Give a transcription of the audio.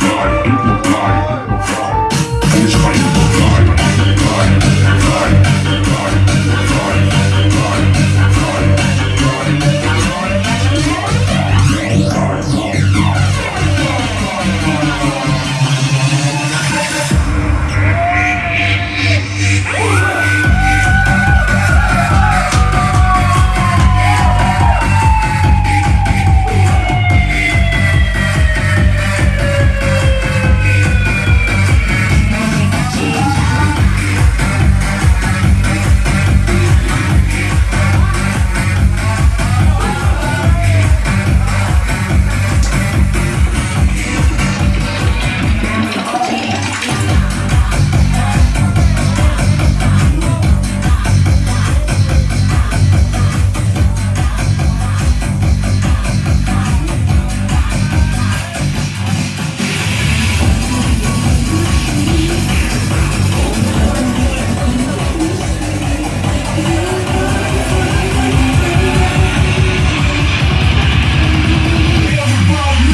Time